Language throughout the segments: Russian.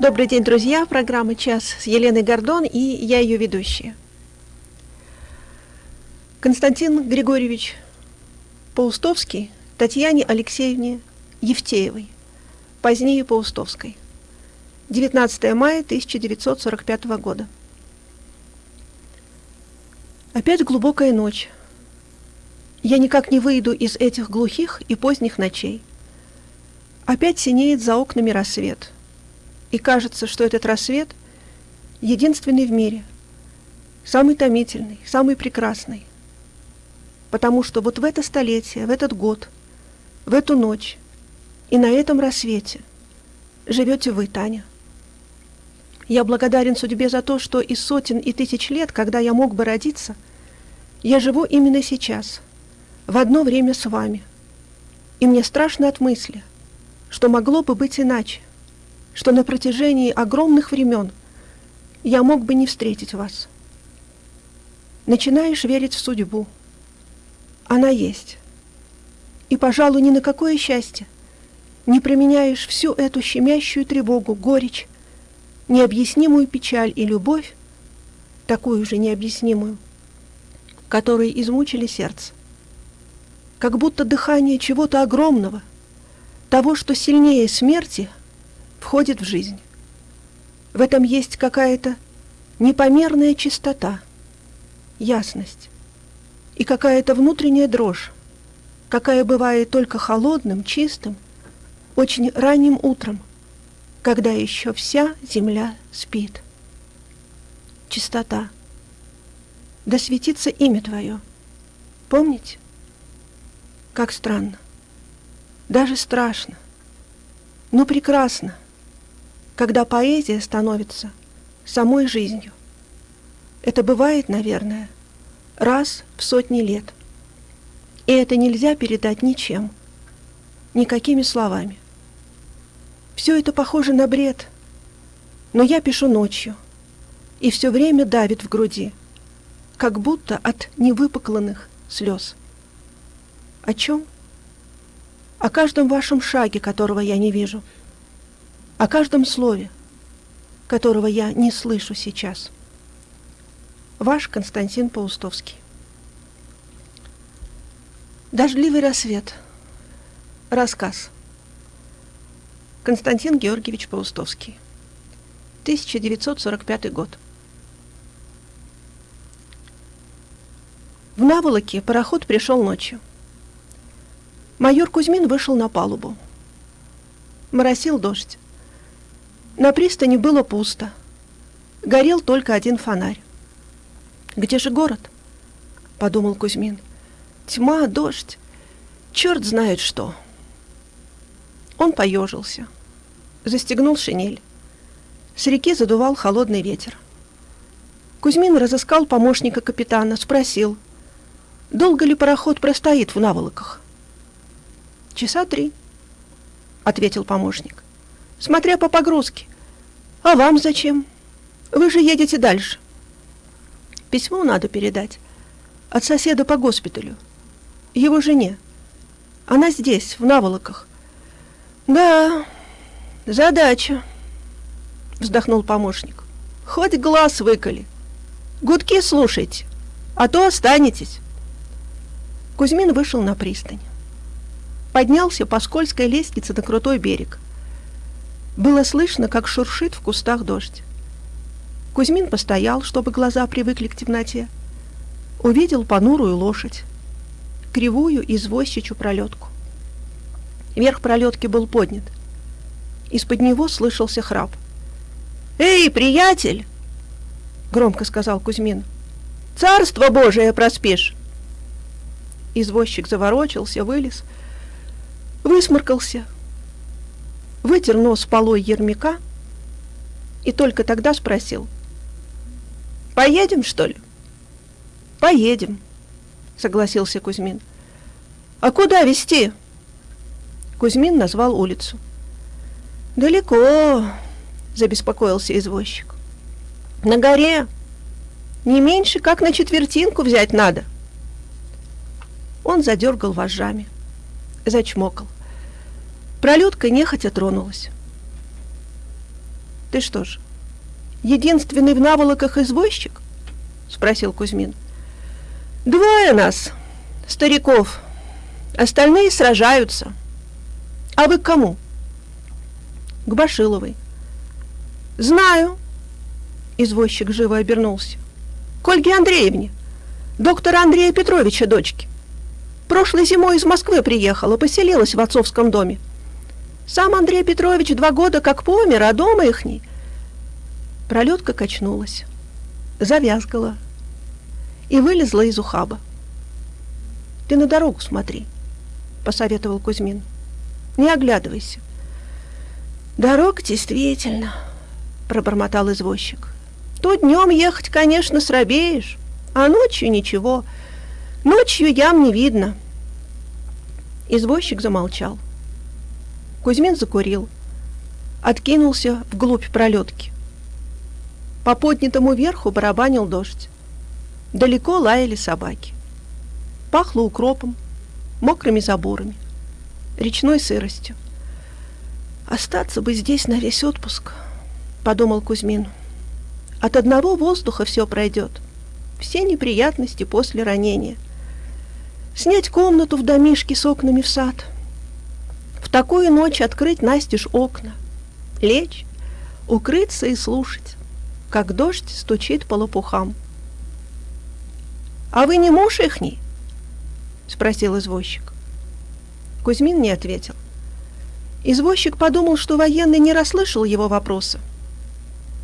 Добрый день, друзья! Программа «Час» с Еленой Гордон и я ее ведущая. Константин Григорьевич Паустовский Татьяне Алексеевне Евтеевой, позднее Паустовской. 19 мая 1945 года. Опять глубокая ночь. Я никак не выйду из этих глухих и поздних ночей. Опять синеет за окнами рассвет – и кажется, что этот рассвет единственный в мире, самый томительный, самый прекрасный. Потому что вот в это столетие, в этот год, в эту ночь и на этом рассвете живете вы, Таня. Я благодарен судьбе за то, что из сотен и тысяч лет, когда я мог бы родиться, я живу именно сейчас, в одно время с вами. И мне страшно от мысли, что могло бы быть иначе что на протяжении огромных времен я мог бы не встретить вас. Начинаешь верить в судьбу. Она есть. И, пожалуй, ни на какое счастье не применяешь всю эту щемящую тревогу, горечь, необъяснимую печаль и любовь, такую же необъяснимую, которые измучили сердце. Как будто дыхание чего-то огромного, того, что сильнее смерти – входит в жизнь. В этом есть какая-то непомерная чистота, ясность и какая-то внутренняя дрожь, какая бывает только холодным, чистым, очень ранним утром, когда еще вся земля спит. Чистота. Да светится имя Твое. Помните? Как странно. Даже страшно. Но прекрасно когда поэзия становится самой жизнью. Это бывает, наверное, раз в сотни лет. И это нельзя передать ничем, никакими словами. Все это похоже на бред, но я пишу ночью, и все время давит в груди, как будто от невыпукланных слез. О чем? О каждом вашем шаге, которого я не вижу – о каждом слове, которого я не слышу сейчас. Ваш Константин Паустовский. Дождливый рассвет. Рассказ. Константин Георгиевич Паустовский. 1945 год. В Наволоке пароход пришел ночью. Майор Кузьмин вышел на палубу. Моросил дождь. На пристани было пусто. Горел только один фонарь. «Где же город?» — подумал Кузьмин. «Тьма, дождь, черт знает что». Он поежился, застегнул шинель. С реки задувал холодный ветер. Кузьмин разыскал помощника капитана, спросил, долго ли пароход простоит в наволоках. «Часа три», — ответил помощник, — «смотря по погрузке. А вам зачем? Вы же едете дальше. Письмо надо передать. От соседа по госпиталю. Его жене. Она здесь, в наволоках. Да, задача, вздохнул помощник. Хоть глаз выколи. Гудки слушайте, а то останетесь. Кузьмин вышел на пристань. Поднялся по скользкой лестнице на крутой берег – было слышно, как шуршит в кустах дождь. Кузьмин постоял, чтобы глаза привыкли к темноте. Увидел понурую лошадь, кривую извозчичью пролетку. Верх пролетки был поднят. Из-под него слышался храп. «Эй, приятель!» — громко сказал Кузьмин. «Царство Божие проспишь!» Извозчик заворочился, вылез, высморкался, вытер нос полой ермяка и только тогда спросил. «Поедем, что ли?» «Поедем», — согласился Кузьмин. «А куда везти?» Кузьмин назвал улицу. «Далеко», — забеспокоился извозчик. «На горе. Не меньше, как на четвертинку взять надо». Он задергал вожжами, зачмокал. Пролетка нехотя тронулась. «Ты что ж, единственный в наволоках извозчик?» — спросил Кузьмин. «Двое нас, стариков. Остальные сражаются. А вы к кому?» «К Башиловой». «Знаю». Извозчик живо обернулся. «К Ольге Андреевне, доктора Андрея Петровича дочки. Прошлой зимой из Москвы приехала, поселилась в отцовском доме. Сам Андрей Петрович два года как помер, а дома ихний. Пролетка качнулась, завязгала и вылезла из ухаба. «Ты на дорогу смотри», — посоветовал Кузьмин. «Не оглядывайся». «Дорога действительно», — пробормотал извозчик. «То днем ехать, конечно, срабеешь, а ночью ничего. Ночью ям не видно». Извозчик замолчал. Кузьмин закурил, откинулся вглубь пролетки. По поднятому верху барабанил дождь. Далеко лаяли собаки. Пахло укропом, мокрыми заборами, речной сыростью. «Остаться бы здесь на весь отпуск», — подумал Кузьмин. «От одного воздуха все пройдет, все неприятности после ранения. Снять комнату в домишке с окнами в сад — в такую ночь открыть настежь окна, лечь, укрыться и слушать, как дождь стучит по лопухам. «А вы не муж ихний?» — спросил извозчик. Кузьмин не ответил. Извозчик подумал, что военный не расслышал его вопроса,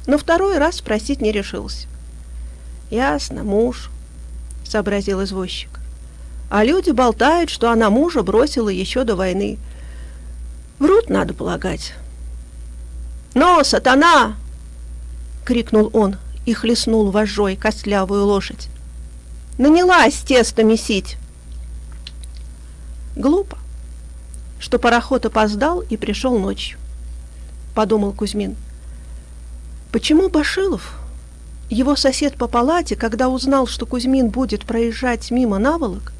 но второй раз спросить не решился. «Ясно, муж», — сообразил извозчик. «А люди болтают, что она мужа бросила еще до войны. Врут, надо полагать. «Но, сатана!» — крикнул он и хлестнул вожжой костлявую лошадь. «Нанялась тесто месить!» Глупо, что пароход опоздал и пришел ночью, — подумал Кузьмин. Почему Башилов, его сосед по палате, когда узнал, что Кузьмин будет проезжать мимо наволок,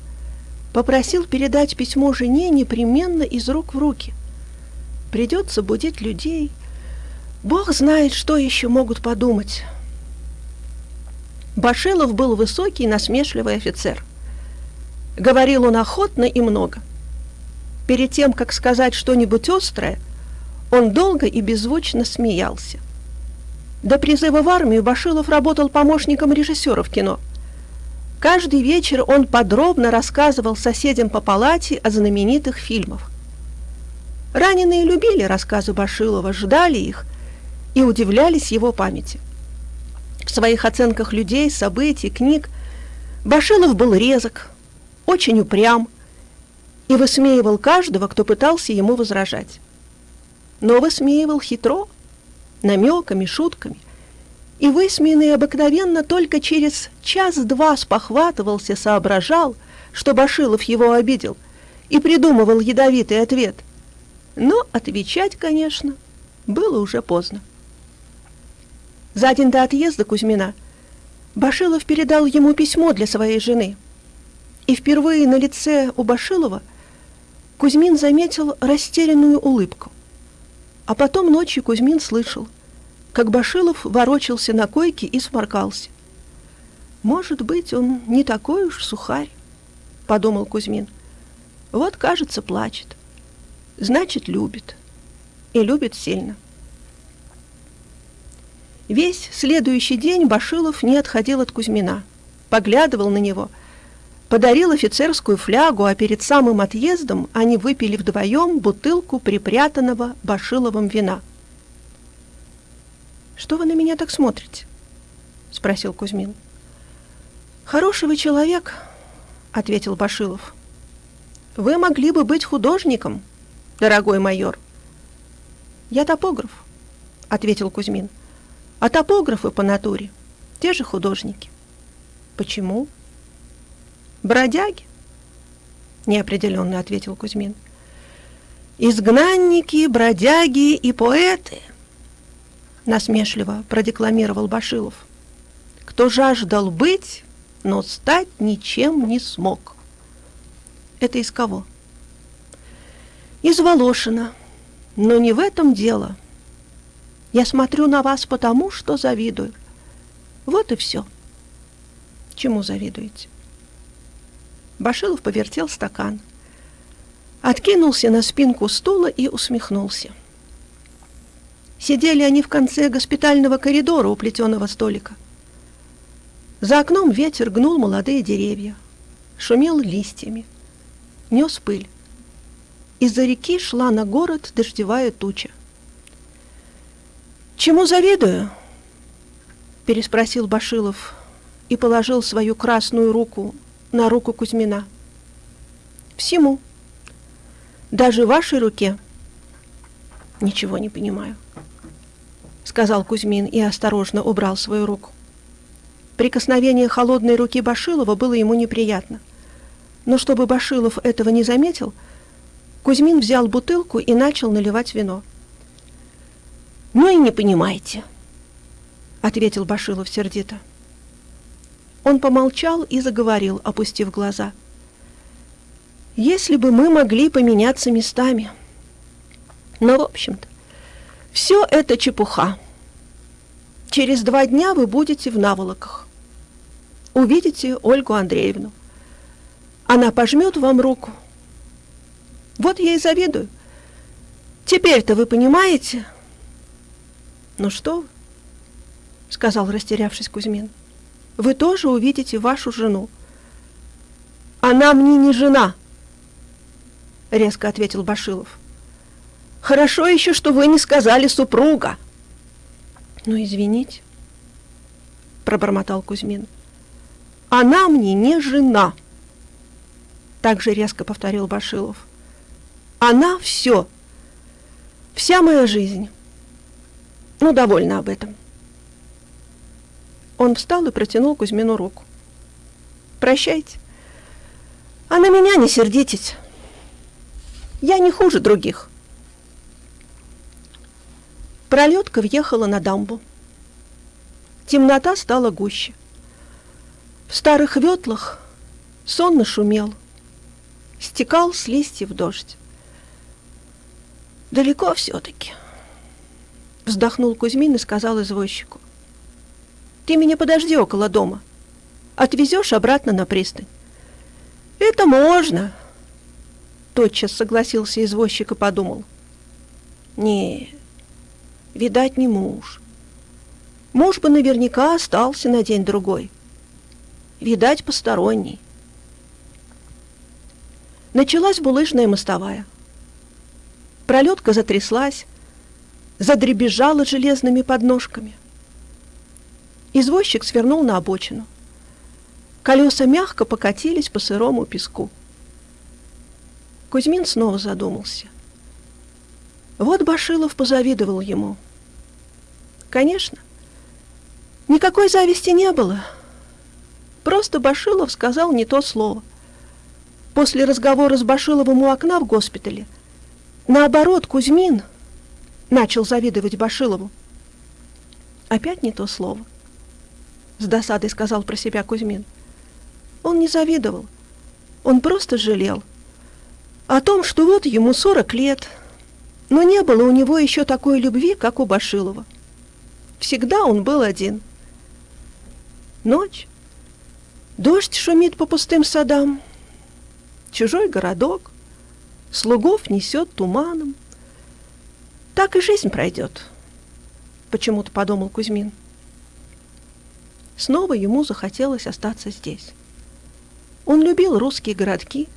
попросил передать письмо жене непременно из рук в руки — Придется будить людей. Бог знает, что еще могут подумать. Башилов был высокий, насмешливый офицер. Говорил он охотно и много. Перед тем, как сказать что-нибудь острое, он долго и беззвучно смеялся. До призыва в армию Башилов работал помощником режиссера в кино. Каждый вечер он подробно рассказывал соседям по палате о знаменитых фильмах. Раненые любили рассказы Башилова, ждали их и удивлялись его памяти. В своих оценках людей, событий, книг Башилов был резок, очень упрям и высмеивал каждого, кто пытался ему возражать. Но высмеивал хитро, намеками, шутками, и высмеянный обыкновенно только через час-два спохватывался, соображал, что Башилов его обидел, и придумывал ядовитый ответ. Но отвечать, конечно, было уже поздно. За день до отъезда Кузьмина Башилов передал ему письмо для своей жены. И впервые на лице у Башилова Кузьмин заметил растерянную улыбку. А потом ночью Кузьмин слышал, как Башилов ворочался на койке и сморкался. «Может быть, он не такой уж сухарь», — подумал Кузьмин. «Вот, кажется, плачет» значит, любит. И любит сильно. Весь следующий день Башилов не отходил от Кузьмина, поглядывал на него, подарил офицерскую флягу, а перед самым отъездом они выпили вдвоем бутылку припрятанного Башиловым вина. «Что вы на меня так смотрите?» — спросил Кузьмин. «Хороший вы человек», — ответил Башилов. «Вы могли бы быть художником», — дорогой майор. Я топограф, ответил Кузьмин. А топографы по натуре те же художники. Почему? Бродяги, неопределенно ответил Кузьмин. Изгнанники, бродяги и поэты, насмешливо продекламировал Башилов. Кто жаждал быть, но стать ничем не смог. Это из кого? — из Волошина, Но не в этом дело. Я смотрю на вас потому, что завидую. Вот и все. Чему завидуете? Башилов повертел стакан, откинулся на спинку стула и усмехнулся. Сидели они в конце госпитального коридора у плетеного столика. За окном ветер гнул молодые деревья, шумел листьями, нес пыль. Из-за реки шла на город дождевая туча. «Чему завидую?» — переспросил Башилов и положил свою красную руку на руку Кузьмина. «Всему. Даже вашей руке». «Ничего не понимаю», — сказал Кузьмин и осторожно убрал свою руку. Прикосновение холодной руки Башилова было ему неприятно. Но чтобы Башилов этого не заметил, Кузьмин взял бутылку и начал наливать вино. «Ну и не понимаете», — ответил Башилов сердито. Он помолчал и заговорил, опустив глаза. «Если бы мы могли поменяться местами. Но, в общем-то, все это чепуха. Через два дня вы будете в наволоках. Увидите Ольгу Андреевну. Она пожмет вам руку. Вот я и завидую. Теперь-то вы понимаете? Ну что сказал растерявшись Кузьмин. Вы тоже увидите вашу жену. Она мне не жена, резко ответил Башилов. Хорошо еще, что вы не сказали супруга. Ну, извините, пробормотал Кузьмин. Она мне не жена также резко повторил Башилов. Она все. Вся моя жизнь. Ну, довольна об этом. Он встал и протянул Кузьмину руку. Прощайте. А на меня не сердитесь. Я не хуже других. Пролетка въехала на дамбу. Темнота стала гуще. В старых ветлах сонно шумел – стекал с листьев дождь. «Далеко все-таки», — вздохнул Кузьмин и сказал извозчику. «Ты меня подожди около дома. Отвезешь обратно на пристань». «Это можно», — тотчас согласился извозчик и подумал. «Не, видать, не муж. Муж бы наверняка остался на день-другой. Видать, посторонний. Началась булыжная мостовая. Пролетка затряслась, задребезжала железными подножками. Извозчик свернул на обочину. Колеса мягко покатились по сырому песку. Кузьмин снова задумался. Вот Башилов позавидовал ему. Конечно, никакой зависти не было. Просто Башилов сказал не то слово — после разговора с Башиловым у окна в госпитале. Наоборот, Кузьмин начал завидовать Башилову. Опять не то слово. С досадой сказал про себя Кузьмин. Он не завидовал. Он просто жалел. О том, что вот ему 40 лет, но не было у него еще такой любви, как у Башилова. Всегда он был один. Ночь. Дождь шумит по пустым садам чужой городок, слугов несет туманом. Так и жизнь пройдет, почему-то подумал Кузьмин. Снова ему захотелось остаться здесь. Он любил русские городки,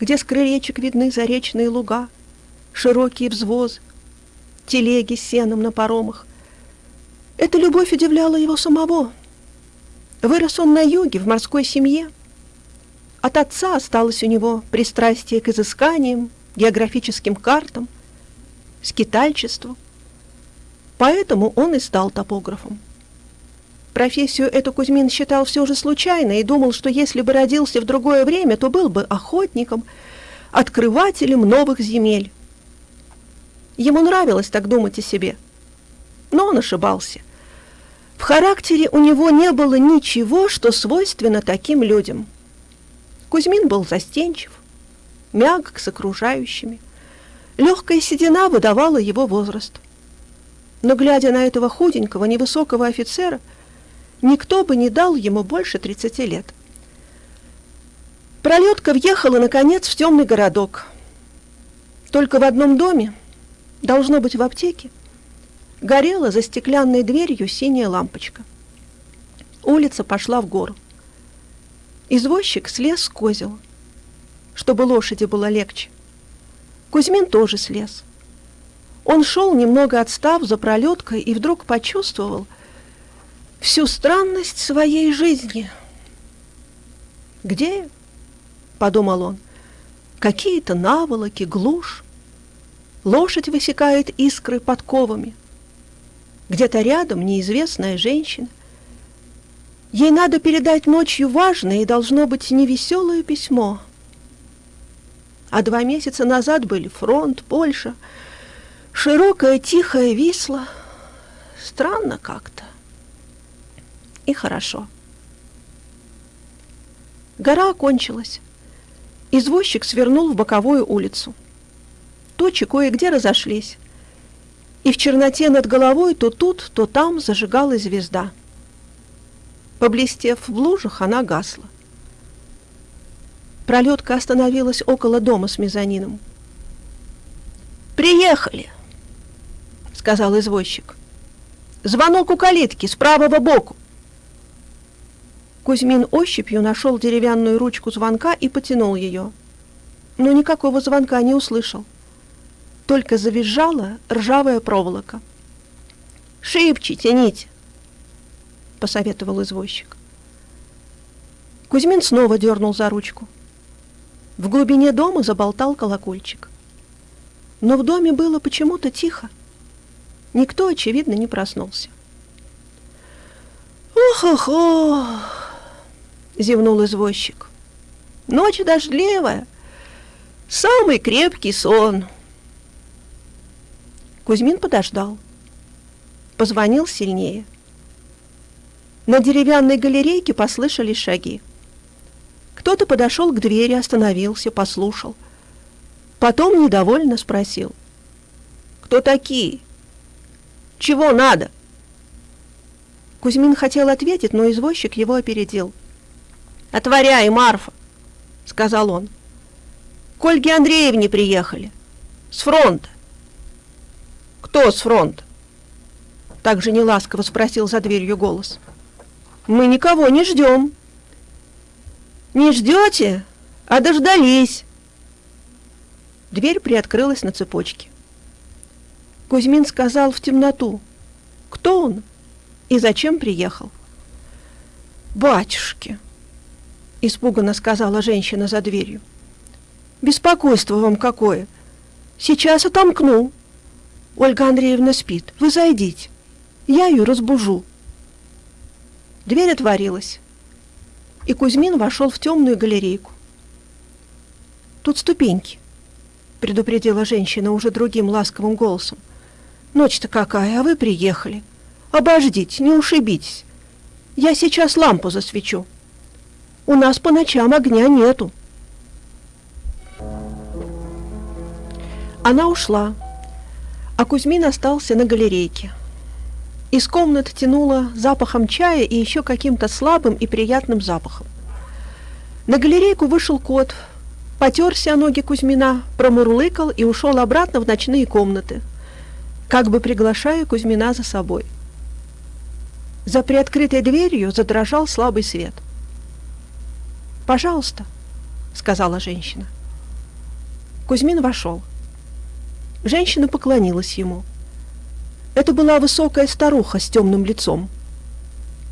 где с крылечек видны заречные луга, широкие взвозы, телеги с сеном на паромах. Эта любовь удивляла его самого. Вырос он на юге, в морской семье – от отца осталось у него пристрастие к изысканиям, географическим картам, скитальчеству. Поэтому он и стал топографом. Профессию эту Кузьмин считал все же случайной и думал, что если бы родился в другое время, то был бы охотником, открывателем новых земель. Ему нравилось так думать о себе. Но он ошибался. В характере у него не было ничего, что свойственно таким людям – Кузьмин был застенчив, мягок с окружающими. Легкая седина выдавала его возраст. Но, глядя на этого худенького, невысокого офицера, никто бы не дал ему больше 30 лет. Пролетка въехала, наконец, в темный городок. Только в одном доме, должно быть в аптеке, горела за стеклянной дверью синяя лампочка. Улица пошла в гору. Извозчик слез с козел, чтобы лошади было легче. Кузьмин тоже слез. Он шел, немного отстав за пролеткой, и вдруг почувствовал всю странность своей жизни. «Где?» — подумал он. «Какие-то наволоки, глушь. Лошадь высекает искры подковами. Где-то рядом неизвестная женщина. Ей надо передать ночью важное и должно быть невеселое письмо. А два месяца назад были фронт, Польша, широкая тихая Висла. Странно как-то. И хорошо. Гора окончилась. Извозчик свернул в боковую улицу. Точи кое-где разошлись. И в черноте над головой то тут, то там зажигалась звезда. Поблестев в лужах, она гасла. Пролетка остановилась около дома с мезонином. «Приехали!» — сказал извозчик. «Звонок у калитки с правого боку!» Кузьмин ощупью нашел деревянную ручку звонка и потянул ее. Но никакого звонка не услышал. Только завизжала ржавая проволока. «Шибче тяните!» — посоветовал извозчик. Кузьмин снова дернул за ручку. В глубине дома заболтал колокольчик. Но в доме было почему-то тихо. Никто, очевидно, не проснулся. «Ох-ох-ох!» — зевнул извозчик. «Ночь дождливая, самый крепкий сон». Кузьмин подождал. Позвонил сильнее. На деревянной галерейке послышались шаги. Кто-то подошел к двери, остановился, послушал. Потом недовольно спросил. «Кто такие? Чего надо?» Кузьмин хотел ответить, но извозчик его опередил. «Отворяй, Марфа!» — сказал он. «К Ольге Андреевне приехали. С фронта». «Кто с фронта?» Также неласково спросил за дверью голос. «Мы никого не ждем». «Не ждете? А дождались!» Дверь приоткрылась на цепочке. Кузьмин сказал в темноту, кто он и зачем приехал. «Батюшки!» испуганно сказала женщина за дверью. Беспокойство вам какое. Сейчас отомкну. Ольга Андреевна спит. Вы зайдите. Я ее разбужу. Дверь отворилась, и Кузьмин вошел в темную галерейку. Тут ступеньки, предупредила женщина уже другим ласковым голосом. Ночь-то какая, а вы приехали. Обождите, не ушибитесь. Я сейчас лампу засвечу. У нас по ночам огня нету. Она ушла, а Кузьмин остался на галерейке. Из комнат тянуло запахом чая и еще каким-то слабым и приятным запахом. На галерейку вышел кот, потерся о ноги Кузьмина, промурлыкал и ушел обратно в ночные комнаты, как бы приглашая Кузьмина за собой. За приоткрытой дверью задрожал слабый свет — «Пожалуйста», — сказала женщина. Кузьмин вошел. Женщина поклонилась ему. Это была высокая старуха с темным лицом.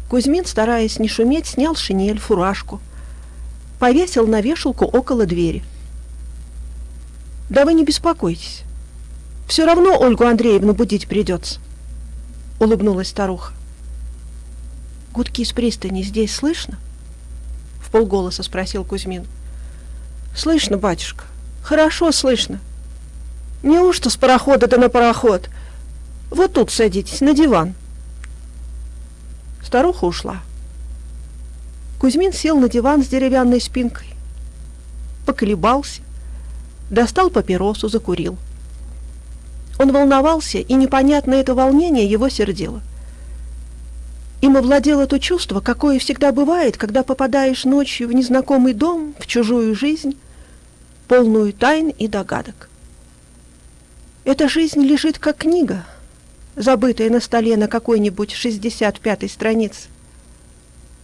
Кузьмин, стараясь не шуметь, снял шинель, фуражку, повесил на вешалку около двери. «Да вы не беспокойтесь. Все равно Ольгу Андреевну будить придется», — улыбнулась старуха. «Гудки с пристани здесь слышно?» в полголоса спросил Кузьмин. Слышно, батюшка, хорошо слышно. Неужто с парохода да на пароход? Вот тут садитесь, на диван. Старуха ушла. Кузьмин сел на диван с деревянной спинкой, поколебался, достал папиросу, закурил. Он волновался, и непонятное это волнение его сердило. Им овладело то чувство, какое всегда бывает, когда попадаешь ночью в незнакомый дом, в чужую жизнь, полную тайн и догадок. Эта жизнь лежит как книга, забытая на столе на какой-нибудь 65-й странице.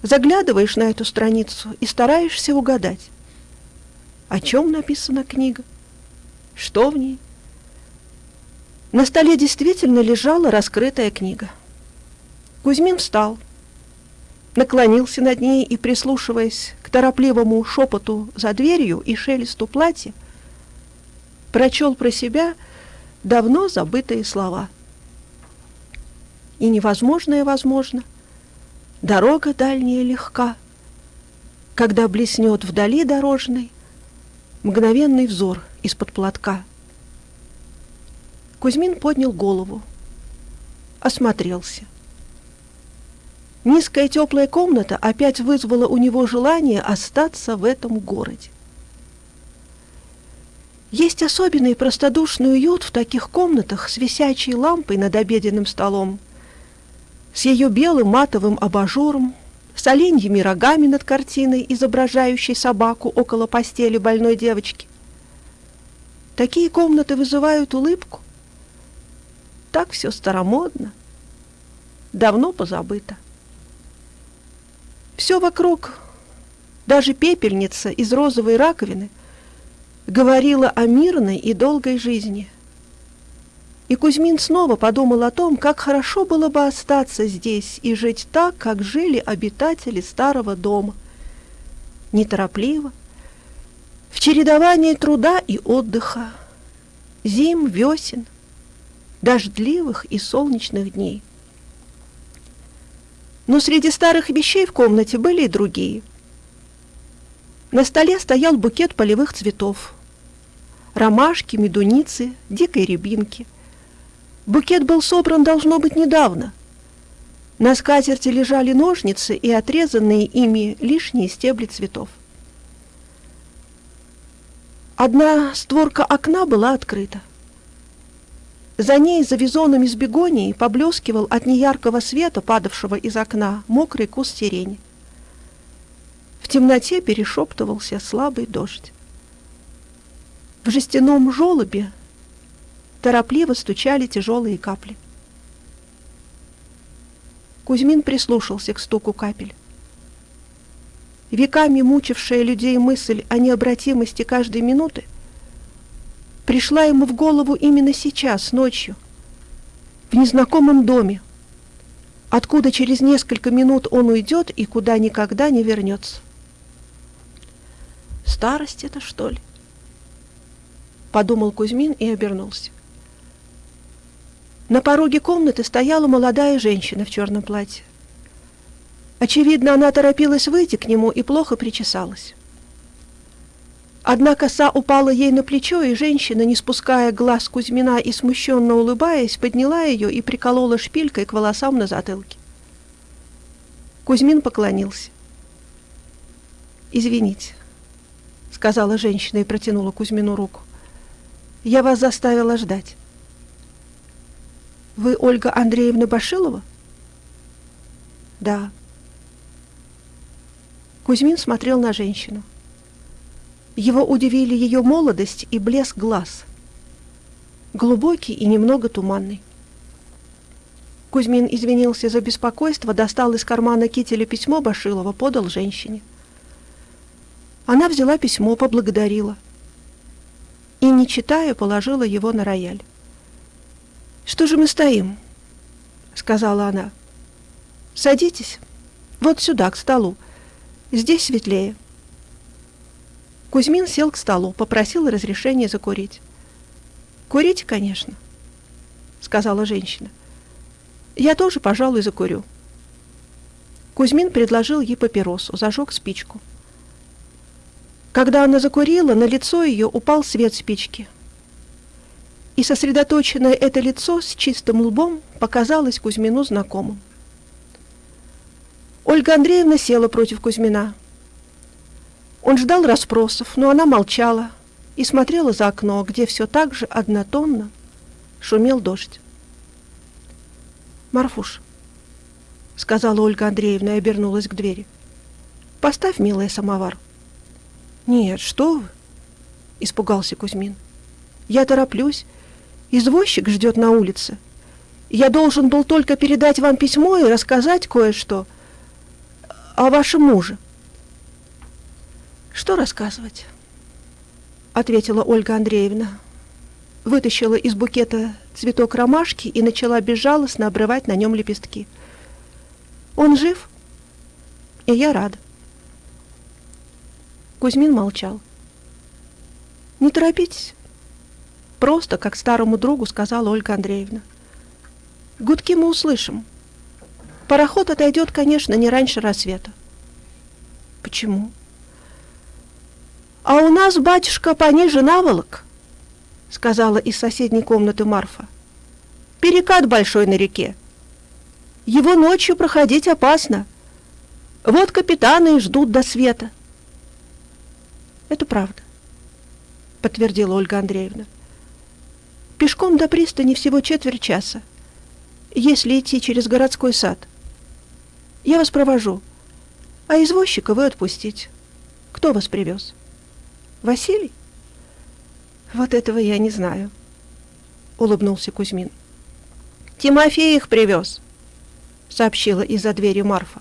Заглядываешь на эту страницу и стараешься угадать, о чем написана книга, что в ней. На столе действительно лежала раскрытая книга. Кузьмин встал, наклонился над ней и, прислушиваясь к торопливому шепоту за дверью и шелесту платья, прочел про себя давно забытые слова. И невозможное возможно, дорога дальняя легка, когда блеснет вдали дорожной мгновенный взор из-под платка. Кузьмин поднял голову, осмотрелся. Низкая теплая комната опять вызвала у него желание остаться в этом городе. Есть особенный простодушный уют в таких комнатах с висячей лампой над обеденным столом, с ее белым матовым абажуром, с оленьими рогами над картиной, изображающей собаку около постели больной девочки. Такие комнаты вызывают улыбку. Так все старомодно, давно позабыто. Все вокруг, даже пепельница из розовой раковины, говорила о мирной и долгой жизни. И Кузьмин снова подумал о том, как хорошо было бы остаться здесь и жить так, как жили обитатели старого дома. Неторопливо, в чередовании труда и отдыха, зим, весен, дождливых и солнечных дней. Но среди старых вещей в комнате были и другие. На столе стоял букет полевых цветов. Ромашки, медуницы, дикой рябинки. Букет был собран, должно быть, недавно. На скатерти лежали ножницы и отрезанные ими лишние стебли цветов. Одна створка окна была открыта. За ней, за визоном из бегонии, поблескивал от неяркого света, падавшего из окна, мокрый куст сирени. В темноте перешептывался слабый дождь. В жестяном желобе торопливо стучали тяжелые капли. Кузьмин прислушался к стуку капель. Веками мучившая людей мысль о необратимости каждой минуты — пришла ему в голову именно сейчас, ночью, в незнакомом доме, откуда через несколько минут он уйдет и куда никогда не вернется. Старость это, что ли? Подумал Кузьмин и обернулся. На пороге комнаты стояла молодая женщина в черном платье. Очевидно, она торопилась выйти к нему и плохо причесалась. Одна коса упала ей на плечо, и женщина, не спуская глаз Кузьмина и смущенно улыбаясь, подняла ее и приколола шпилькой к волосам на затылке. Кузьмин поклонился. «Извините», — сказала женщина и протянула Кузьмину руку. «Я вас заставила ждать». «Вы Ольга Андреевна Башилова?» «Да». Кузьмин смотрел на женщину. Его удивили ее молодость и блеск глаз. Глубокий и немного туманный. Кузьмин извинился за беспокойство, достал из кармана кителя письмо Башилова, подал женщине. Она взяла письмо, поблагодарила. И, не читая, положила его на рояль. «Что же мы стоим?» — сказала она. «Садитесь. Вот сюда, к столу. Здесь светлее». Кузьмин сел к столу, попросил разрешения закурить. «Курите, конечно», — сказала женщина. «Я тоже, пожалуй, закурю». Кузьмин предложил ей папиросу, зажег спичку. Когда она закурила, на лицо ее упал свет спички. И сосредоточенное это лицо с чистым лбом показалось Кузьмину знакомым. Ольга Андреевна села против Кузьмина. Он ждал расспросов, но она молчала и смотрела за окно, где все так же однотонно Шумел дождь. «Марфуш», — сказала Ольга Андреевна и обернулась к двери, — «поставь, милая, самовар». «Нет, что вы?» — испугался Кузьмин. «Я тороплюсь. Извозчик ждет на улице. Я должен был только передать вам письмо и рассказать кое-что о вашем муже». «Что рассказывать?» — ответила Ольга Андреевна. Вытащила из букета цветок ромашки и начала безжалостно обрывать на нем лепестки. «Он жив?» «И я рада». Кузьмин молчал. «Не торопитесь». Просто, как старому другу сказала Ольга Андреевна. «Гудки мы услышим. Пароход отойдет, конечно, не раньше рассвета». «Почему?» «А у нас, батюшка, пониже наволок», — сказала из соседней комнаты Марфа. «Перекат большой на реке. Его ночью проходить опасно. Вот капитаны и ждут до света». «Это правда», — подтвердила Ольга Андреевна. «Пешком до пристани всего четверть часа, если идти через городской сад. Я вас провожу, а извозчика вы отпустить. Кто вас привез? Василий?» Вот этого я не знаю, улыбнулся Кузьмин. Тимофей их привез, сообщила из-за двери Марфа.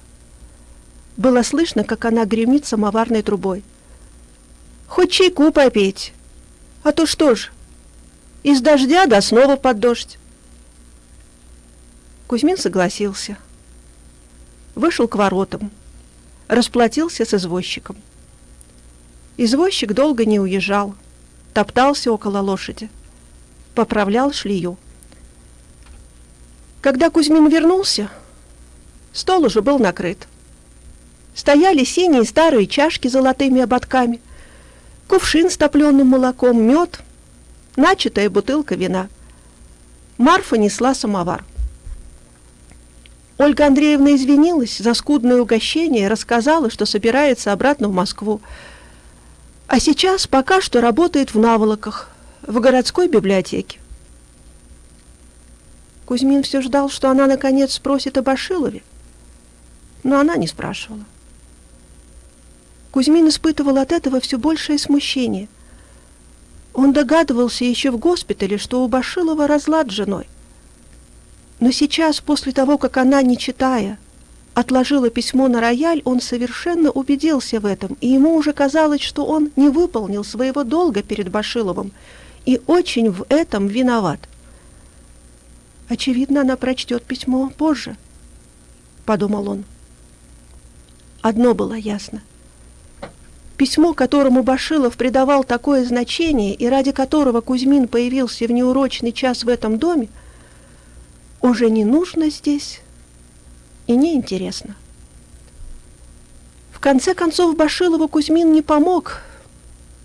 Было слышно, как она гремит самоварной трубой. Хоть чайку попить, а то что ж, из дождя до снова под дождь. Кузьмин согласился. Вышел к воротам, расплатился с извозчиком. Извозчик долго не уезжал топтался около лошади, поправлял шлею. Когда Кузьмин вернулся, стол уже был накрыт. Стояли синие старые чашки с золотыми ободками, кувшин с топленым молоком, мед, начатая бутылка вина. Марфа несла самовар. Ольга Андреевна извинилась за скудное угощение рассказала, что собирается обратно в Москву, а сейчас пока что работает в Наволоках, в городской библиотеке. Кузьмин все ждал, что она наконец спросит об Ашилове, но она не спрашивала. Кузьмин испытывал от этого все большее смущение. Он догадывался еще в госпитале, что у Башилова разлад с женой. Но сейчас, после того, как она, не читая, отложила письмо на рояль, он совершенно убедился в этом, и ему уже казалось, что он не выполнил своего долга перед Башиловым и очень в этом виноват. Очевидно, она прочтет письмо позже, подумал он. Одно было ясно. Письмо, которому Башилов придавал такое значение и ради которого Кузьмин появился в неурочный час в этом доме, уже не нужно здесь и неинтересно. В конце концов Башилову Кузьмин не помог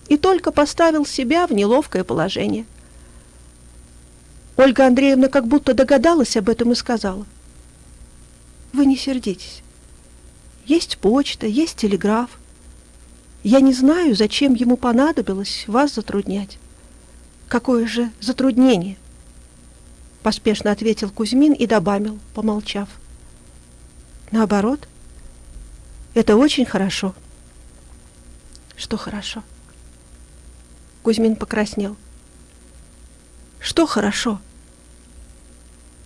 и только поставил себя в неловкое положение. Ольга Андреевна как будто догадалась об этом и сказала. «Вы не сердитесь. Есть почта, есть телеграф. Я не знаю, зачем ему понадобилось вас затруднять. Какое же затруднение?» Поспешно ответил Кузьмин и добавил, помолчав. Наоборот, это очень хорошо. Что хорошо? Кузьмин покраснел. Что хорошо?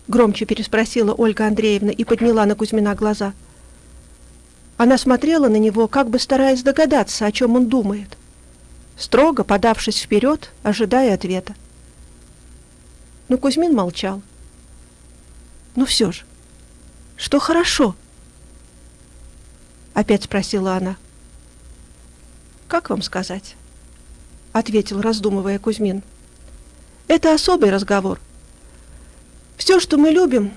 Громче переспросила Ольга Андреевна и подняла на Кузьмина глаза. Она смотрела на него, как бы стараясь догадаться, о чем он думает, строго подавшись вперед, ожидая ответа. Но Кузьмин молчал. Ну все же, что хорошо? Опять спросила она. Как вам сказать? Ответил, раздумывая Кузьмин. Это особый разговор. Все, что мы любим,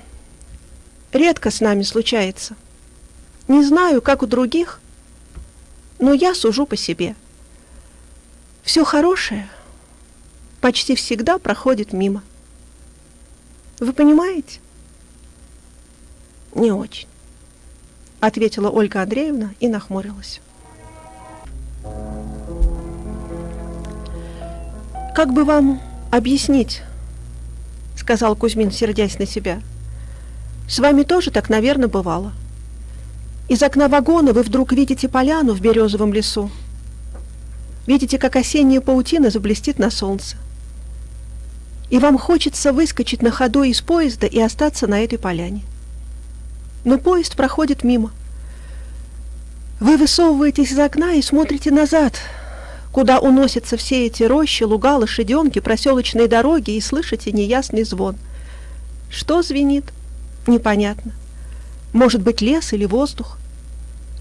редко с нами случается. Не знаю, как у других, но я сужу по себе. Все хорошее почти всегда проходит мимо. Вы понимаете? Не очень. — ответила Ольга Андреевна и нахмурилась. «Как бы вам объяснить, — сказал Кузьмин, сердясь на себя. С вами тоже так, наверное, бывало. Из окна вагона вы вдруг видите поляну в березовом лесу. Видите, как осенняя паутина заблестит на солнце. И вам хочется выскочить на ходу из поезда и остаться на этой поляне. Но поезд проходит мимо. Вы высовываетесь из окна и смотрите назад, куда уносятся все эти рощи, луга, лошаденки, проселочные дороги, и слышите неясный звон. Что звенит? Непонятно. Может быть, лес или воздух?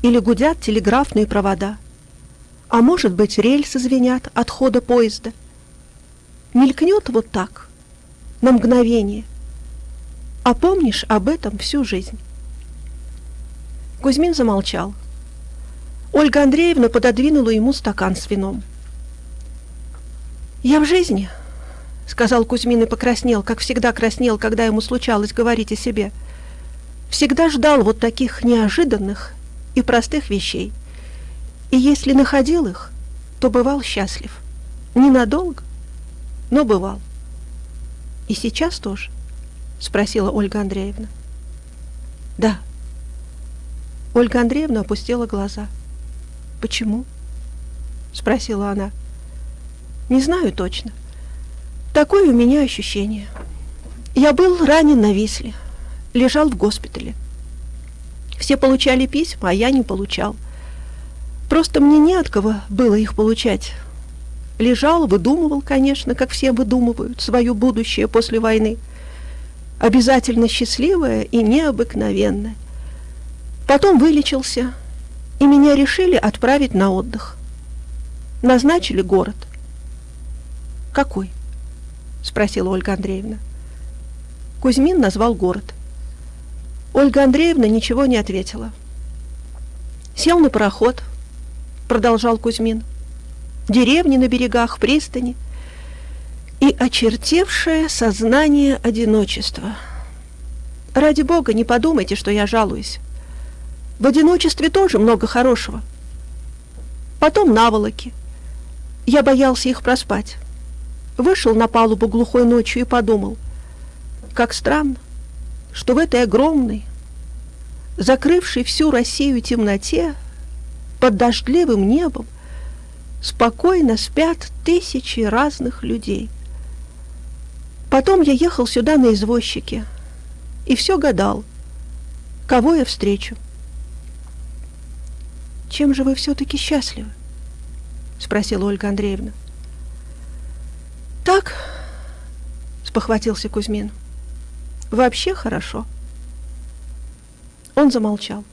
Или гудят телеграфные провода? А может быть, рельсы звенят от хода поезда? Мелькнет вот так, на мгновение. А помнишь об этом всю жизнь? Кузьмин замолчал. Ольга Андреевна пододвинула ему стакан с вином. «Я в жизни», — сказал Кузьмин и покраснел, как всегда краснел, когда ему случалось говорить о себе — всегда ждал вот таких неожиданных и простых вещей. И если находил их, то бывал счастлив. Ненадолго, но бывал. И сейчас тоже? Спросила Ольга Андреевна. Да. Ольга Андреевна опустила глаза. Почему? Спросила она. Не знаю точно. Такое у меня ощущение. Я был ранен на Висле лежал в госпитале. Все получали письма, а я не получал. Просто мне не от кого было их получать. Лежал, выдумывал, конечно, как все выдумывают, свое будущее после войны. Обязательно счастливое и необыкновенное. Потом вылечился, и меня решили отправить на отдых. Назначили город. «Какой?» — спросила Ольга Андреевна. Кузьмин назвал город. Ольга Андреевна ничего не ответила. Сел на пароход, продолжал Кузьмин. Деревни на берегах, пристани и очертевшее сознание одиночества. Ради бога, не подумайте, что я жалуюсь. В одиночестве тоже много хорошего. Потом наволоки. Я боялся их проспать. Вышел на палубу глухой ночью и подумал, как странно что в этой огромной, закрывшей всю Россию темноте, под дождливым небом, спокойно спят тысячи разных людей. Потом я ехал сюда на извозчике и все гадал, кого я встречу. «Чем же вы все-таки счастливы?» — спросила Ольга Андреевна. «Так», — спохватился Кузьмин, — Вообще хорошо. Он замолчал.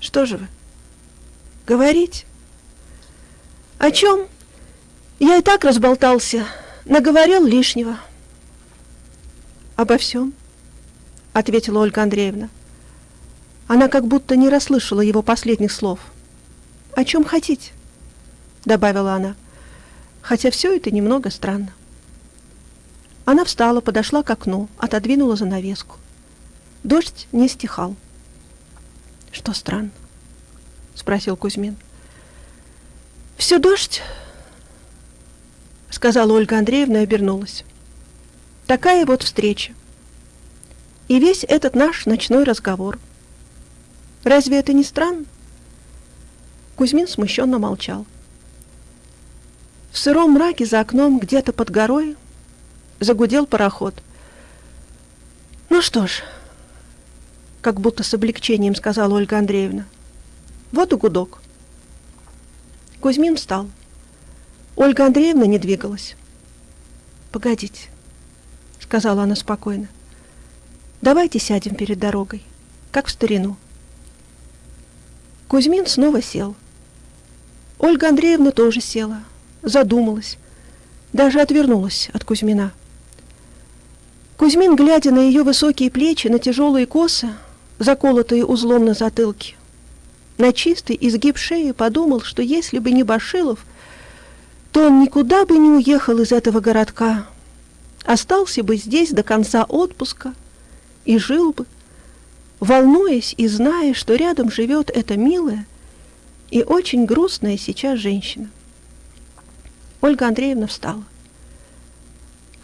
Что же вы? Говорить? О чем? Я и так разболтался, наговорил лишнего. Обо всем, ответила Ольга Андреевна. Она как будто не расслышала его последних слов. О чем хотите? добавила она, хотя все это немного странно. Она встала, подошла к окну, отодвинула занавеску. Дождь не стихал. «Что странно?» — спросил Кузьмин. «Все дождь?» — сказала Ольга Андреевна и обернулась. «Такая вот встреча. И весь этот наш ночной разговор. Разве это не странно?» Кузьмин смущенно молчал. В сыром мраке за окном, где-то под горой, загудел пароход. «Ну что ж», — как будто с облегчением сказала Ольга Андреевна, — «вот и гудок». Кузьмин встал. Ольга Андреевна не двигалась. «Погодите», — сказала она спокойно. «Давайте сядем перед дорогой, как в старину». Кузьмин снова сел. Ольга Андреевна тоже села, задумалась, даже отвернулась от Кузьмина. Кузьмин, глядя на ее высокие плечи, на тяжелые косы, заколотые узлом на затылке, на чистый изгиб шеи, подумал, что если бы не Башилов, то он никуда бы не уехал из этого городка, остался бы здесь до конца отпуска и жил бы, волнуясь и зная, что рядом живет эта милая и очень грустная сейчас женщина. Ольга Андреевна встала.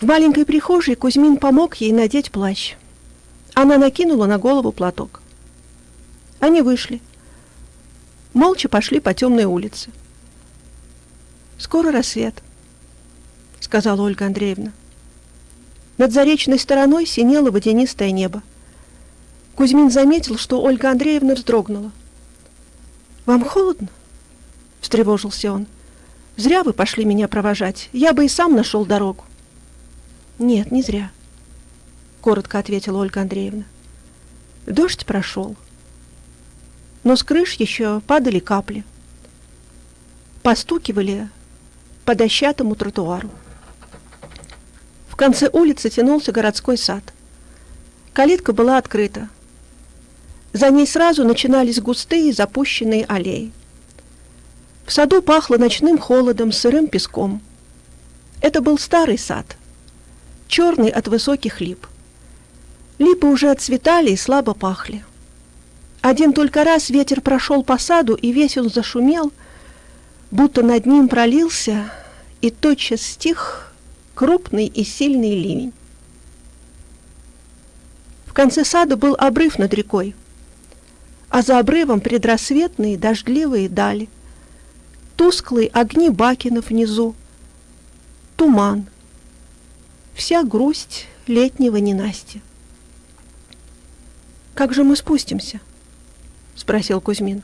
В маленькой прихожей Кузьмин помог ей надеть плащ. Она накинула на голову платок. Они вышли. Молча пошли по темной улице. «Скоро рассвет», — сказала Ольга Андреевна. Над заречной стороной синело водянистое небо. Кузьмин заметил, что Ольга Андреевна вздрогнула. «Вам холодно?» — встревожился он. «Зря вы пошли меня провожать. Я бы и сам нашел дорогу». «Нет, не зря», — коротко ответила Ольга Андреевна. Дождь прошел, но с крыш еще падали капли. Постукивали по дощатому тротуару. В конце улицы тянулся городской сад. Калитка была открыта. За ней сразу начинались густые запущенные аллеи. В саду пахло ночным холодом, сырым песком. Это был старый сад, черный от высоких лип. Липы уже отцветали и слабо пахли. Один только раз ветер прошел по саду, и весь он зашумел, будто над ним пролился, и тотчас стих крупный и сильный ливень. В конце сада был обрыв над рекой, а за обрывом предрассветные дождливые дали, тусклые огни бакенов внизу, туман, вся грусть летнего ненастья. «Как же мы спустимся?» — спросил Кузьмин.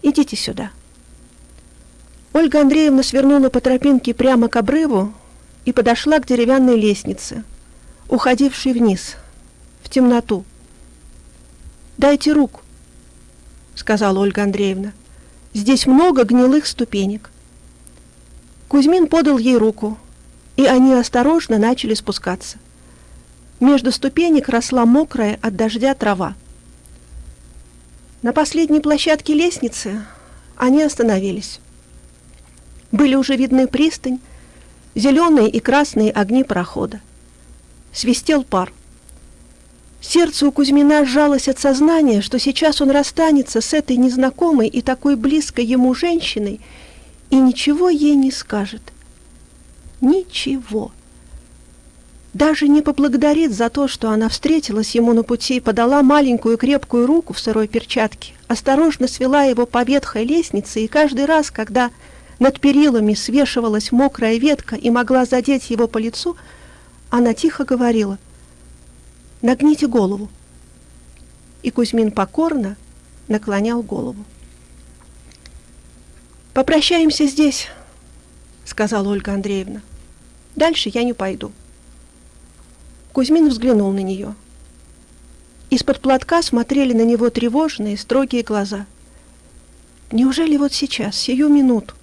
«Идите сюда». Ольга Андреевна свернула по тропинке прямо к обрыву и подошла к деревянной лестнице, уходившей вниз, в темноту. «Дайте руку», — сказала Ольга Андреевна. «Здесь много гнилых ступенек». Кузьмин подал ей руку, и они осторожно начали спускаться. Между ступенек росла мокрая от дождя трава. На последней площадке лестницы они остановились. Были уже видны пристань, зеленые и красные огни парохода. Свистел пар. Сердце у Кузьмина сжалось от сознания, что сейчас он расстанется с этой незнакомой и такой близкой ему женщиной и ничего ей не скажет. Ничего. Даже не поблагодарит за то, что она встретилась ему на пути и подала маленькую крепкую руку в сырой перчатке, осторожно свела его по ветхой лестнице, и каждый раз, когда над перилами свешивалась мокрая ветка и могла задеть его по лицу, она тихо говорила — Нагните голову. И Кузьмин покорно наклонял голову. «Попрощаемся здесь», — сказала Ольга Андреевна. «Дальше я не пойду». Кузьмин взглянул на нее. Из-под платка смотрели на него тревожные, строгие глаза. Неужели вот сейчас, сию минуту,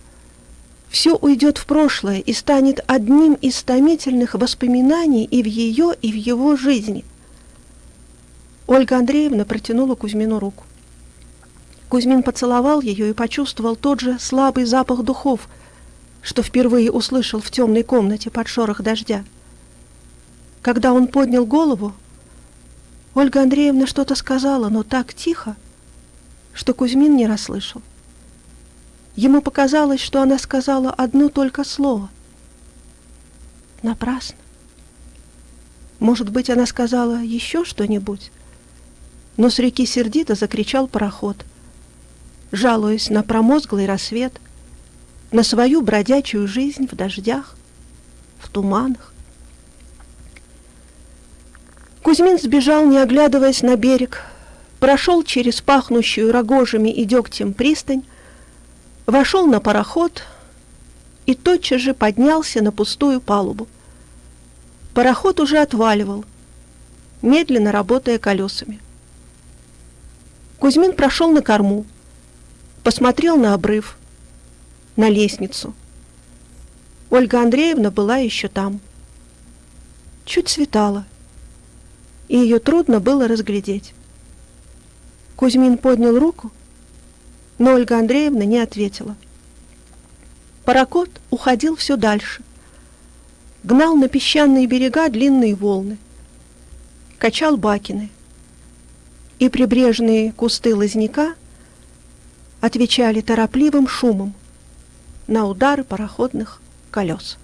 все уйдет в прошлое и станет одним из томительных воспоминаний и в ее, и в его жизни — Ольга Андреевна протянула Кузьмину руку. Кузьмин поцеловал ее и почувствовал тот же слабый запах духов, что впервые услышал в темной комнате под шорох дождя. Когда он поднял голову, Ольга Андреевна что-то сказала, но так тихо, что Кузьмин не расслышал. Ему показалось, что она сказала одно только слово. Напрасно. Может быть, она сказала еще что-нибудь, но с реки сердито закричал пароход, жалуясь на промозглый рассвет, на свою бродячую жизнь в дождях, в туманах. Кузьмин сбежал, не оглядываясь на берег, прошел через пахнущую рогожами и дегтем пристань, вошел на пароход и тотчас же поднялся на пустую палубу. Пароход уже отваливал, медленно работая колесами. Кузьмин прошел на корму, посмотрел на обрыв, на лестницу. Ольга Андреевна была еще там. Чуть светало, и ее трудно было разглядеть. Кузьмин поднял руку, но Ольга Андреевна не ответила. Паракот уходил все дальше, гнал на песчаные берега длинные волны, качал бакины и прибрежные кусты лозняка отвечали торопливым шумом на удары пароходных колес.